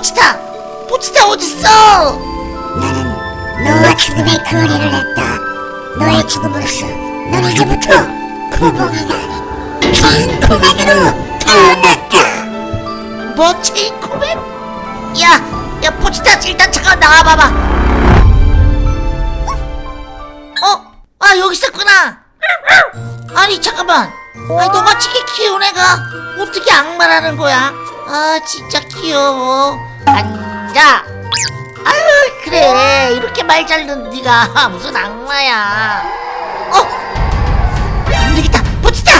포치타 포치타 어딨어 나는 너와 죽음의 거래를 했다. 너의 죽음으로써 넌 이제부터 아닌 주인 구멍으로 태어났다. 뭐 체인코맨? 야, 야 포치타 일단 잠깐 나와봐봐. 어? 아 여기 있었구나. 아니 잠깐만. 아니 너같이 키운 애가 어떻게 악마라는 거야? 아 진짜 귀여워. 앉아. 아유 그래 이렇게 말 잘 듣는 네가 무슨 악마야? 어? 안 되겠다, 포치타.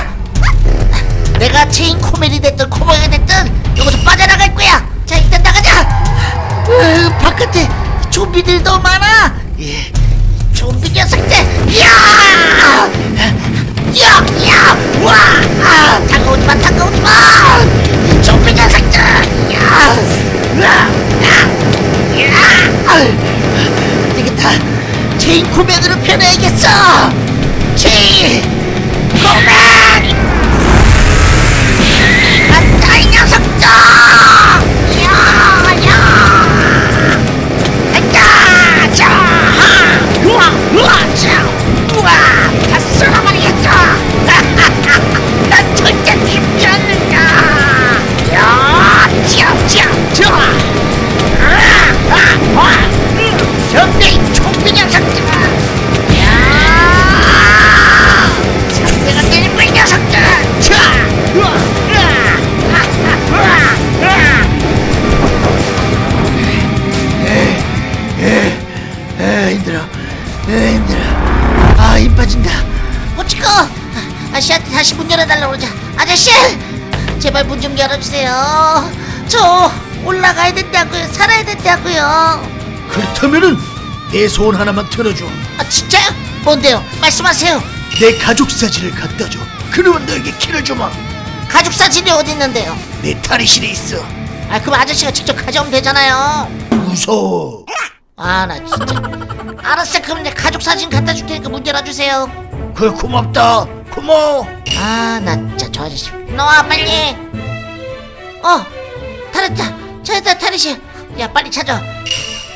내가 체인소맨이 됐든 코버가 됐든 여기서 빠져나갈 거야. 자 일단 나가자. 으, 바깥에 좀비들이 너무 많아. 예, 좀비 녀석들. 야! 야! 야! 와! 아, 아저씨한테 다시 문 열어달라고 그러자 아저씨 제발 문 좀 열어주세요 저 올라가야 된다고요 살아야 된다고요 그렇다면은 내 소원 하나만 들어줘. 아 진짜요? 뭔데요? 말씀하세요 내 가족 사진을 갖다 줘. 그러면 너에게 키를 주마. 가족 사진이 어디 있는데요? 내 탈의실에 있어. 아 그럼 아저씨가 직접 가져오면 되잖아요 무서워. 아 나 진짜 알았어 그럼 내 가족 사진 갖다 줄 테니까 문 열어주세요 그래 고맙다. 고마워. 아나 진짜 저 아저씨. 나와 빨리. 어 탈했다 찾았다 탈의실 야 빨리 찾아.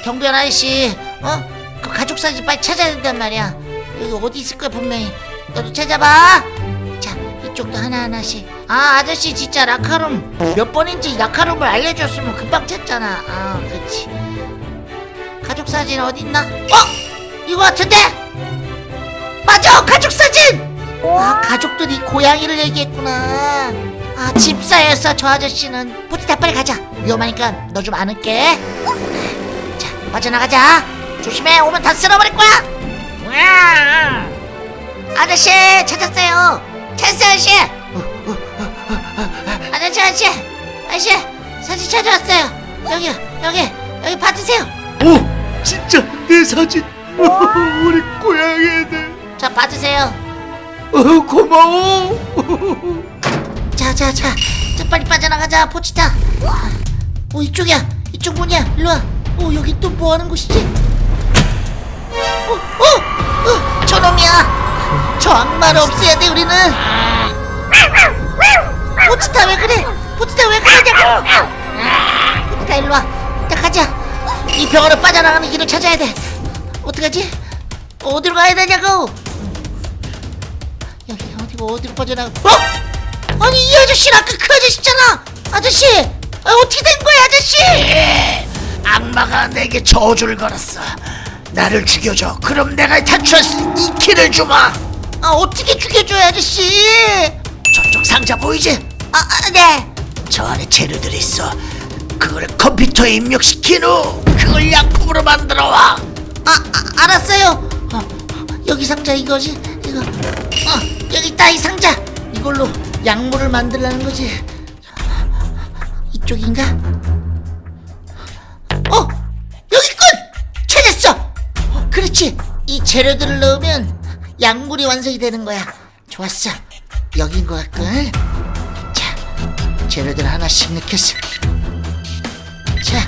경비원 아저씨 어 그 가족 사진 빨리 찾아야 된단 말이야. 여기 어디 있을 거야 분명히. 너도 찾아봐. 자 이쪽도 하나하나씩. 아 아저씨 진짜 라카룸. 몇 번인지 라카룸을 알려줬으면 금방 찾잖아. 아 그렇지. 가족 사진 어딨나? 어? 이거 같은데? 맞아 가족 사진 아 가족들이 고양이를 얘기했구나. 아 집사였어 저 아저씨는 포티타 빨리 가자. 위험하니까 너 좀 안을게. 자 빠져나가자. 조심해. 오면 다 쓸어버릴 거야. 으아! 아저씨 찾았어요. 찾았어요 아저씨. 아저씨 아저씨. 아저씨 사진 찾아왔어요. 여기 여기 여기 받으세요. 오 진짜 내 사진. 우리 고양이 애들. 자 받으세요 어, 고마워. 자자자. 자, 빨리 빠져나가자 포치타. 어 이쪽이야. 이쪽 문이야. 일로 와. 어 여기 또 뭐 하는 곳이지? 어, 어, 어 저놈이야. 저 악마를 없애야 돼 우리는. 포치타 왜 그래? 포치타 왜 그러냐고. 포치타 일로 와. 자 가자. 이 병원을 빠져나가는 길을 찾아야 돼. 어떡하지? 어디로 가야 되냐고 어디고 어디로 빠져나가 어? 아니 이 아저씨는 아까 그 아저씨잖아 아저씨 아, 어떻게 된 거야 아저씨 악마가 내게 저주를 걸었어. 나를 죽여줘. 그럼 내가 탈출할 수 있는 이 키를 주마. 아 어떻게 죽여줘요 아저씨 저쪽 상자 보이지? 아, 아, 네 저 안에 재료들이 있어. 그걸 컴퓨터에 입력시킨 후 그걸 약품으로 만들어 와. 아, 아 알았어요 어, 여기 상자 이거지 이거 어 여기 있다 이 상자. 이걸로 약물을 만들라는 거지. 이쪽인가? 어 여기군 찾았어. 어, 그렇지. 이 재료들을 넣으면 약물이 완성이 되는 거야. 좋았어. 여긴 것 같군. 자 재료들 하나씩 넣겠어. 자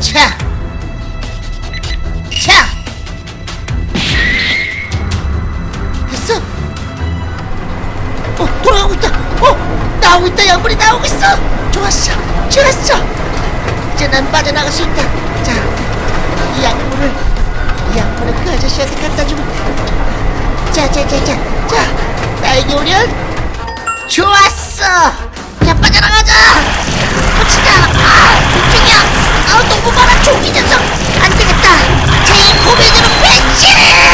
자, 자, 돌아가고 있다. 어? 나오고 있다. 약물이 나오고 있어. 좋았어. 좋았어. 이제 난 빠져나갈 수 있다. 자이 약물을 이 약물을 그 아저씨한테 갖다 주면 자자자자 자 나에게 오련 좋았어. 자 빠져나가자. 붙이자 아 이쪽이야. 아 너무 많아. 종이 녀석. 안 되겠다. 제인 고민으로 변신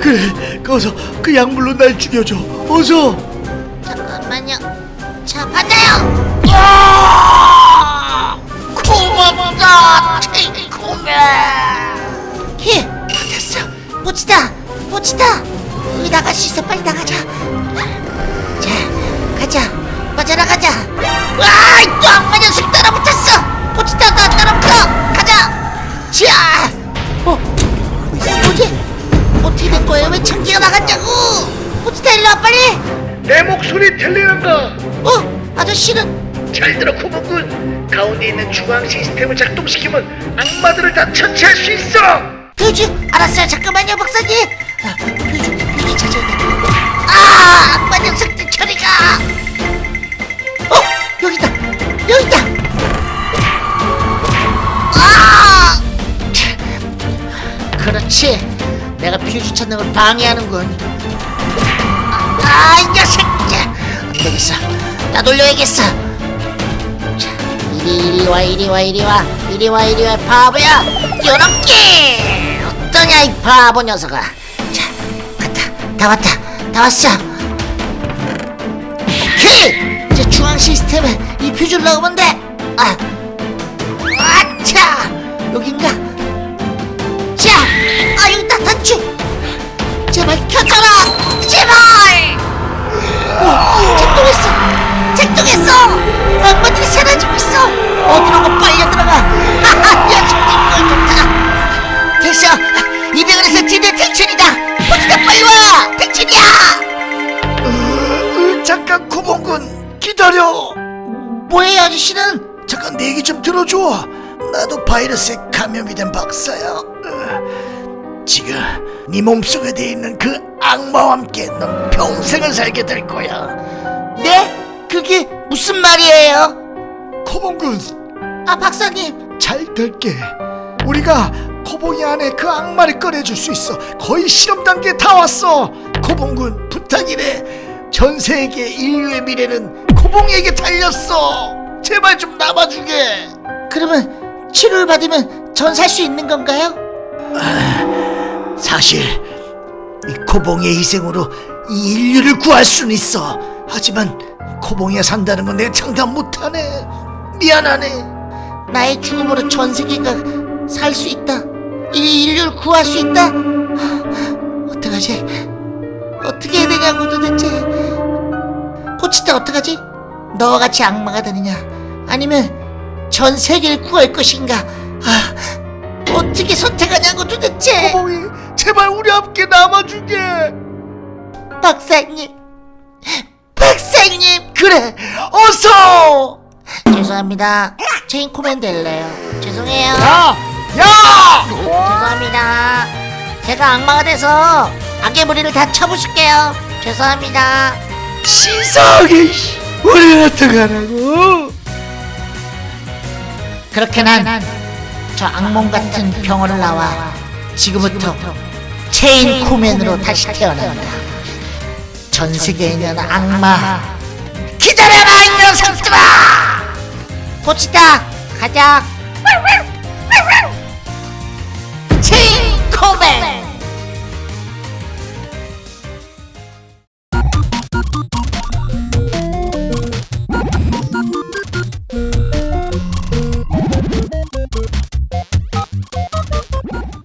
그래 거기서 그 약물로 날 죽여줘. 어서. 잠깐만요. 자 받아요! 아! 고맙다 체이코맨 키 됐어. 보치다 보치다. 여기 나갈 수 있어 빨리 나가자. 자 가자. 빠져나 가자. 와 또 악마 녀석 따라붙었어. 보치다 나 따라붙어. 가자. 자! 어? 뭐지? 어떻게 된 거예요? 왜 참기가 나갔냐고. 보치다 일로 와 빨리. 내 목소리 들리는가? 어? 아저씨는? 잘 들어 쿠모군 가운데 있는 중앙 시스템을 작동시키면 악마들을 다 처치할 수 있어. 퓨즈 알았어요. 잠깐만요 박사님. 아, 퓨즈 퓨즈 찾아야 돼 아 악마 녀석들 저리가 내가 퓨즈 찾는 걸 방해하는군. 아이 녀석! 안 되겠어 나 돌려야겠어. 자, 이리 이리 와 이리 와 이리 와. 이리 와 이리 와 바보야! 요렇게! 어떠냐 이 바보 녀석아. 자 갔다 다 왔다 다 왔어. 오케이 이제 중앙 시스템에 이 퓨즈를 넣으면 돼 아 아차! 여긴가 어 어디로 빨려 들어가. 야 정말 꿀 좋다 됐어. 이병헌에서 진짜 택춘이다. 보지다 빨리 와. 택춘이야. 으, 잠깐 쿠모군 기다려. 뭐예요 아저씨는? 잠깐 내 얘기 좀 들어줘. 나도 바이러스에 감염이 된 박사야. 으, 지금 네 몸속에 돼 있는 그 악마와 함께 넌 평생을 살게 될 거야. 네? 그게 무슨 말이에요? 코봉군 아 박사님. 잘 될게. 우리가 코봉이 안에 그 악마를 꺼내줄 수 있어. 거의 실험 단계에 다 왔어. 코봉군 부탁이래 전 세계 인류의 미래는 코봉이에게 달렸어. 제발 좀 남아주게. 그러면 치료를 받으면 전 살 수 있는 건가요? 사실 이 코봉이의 희생으로 이 인류를 구할 수는 있어. 하지만 코봉이가 산다는 건 내가 장담 못하네. 미안하네 나의 죽음으로 전 세계가 살 수 있다. 이 인류를 구할 수 있다. 하, 어떡하지? 어떻게 해야 되냐고 도대체. 포치타 어떡하지? 너와 같이 악마가 되느냐? 아니면 전 세계를 구할 것인가? 아, 어떻게 선택하냐고 도대체. 코봉이 제발 우리 함께 남아주게 박사님, 박사님. 그래 어서 죄송합니다. 체인 코맨 될래요. 죄송해요. 야! 야! 죄송합니다. 제가 악마가 돼서 악의 무리를 다 쳐부술게요. 죄송합니다. 씨. 우리 어떡하라고 그렇게 난 저 악몽 같은 병원을 나와 지금부터 체인 코맨으로 다시 태어난다. 전 세계에 있는 악마 기다려라 이 녀석들아! 고치다. 가자. 코맨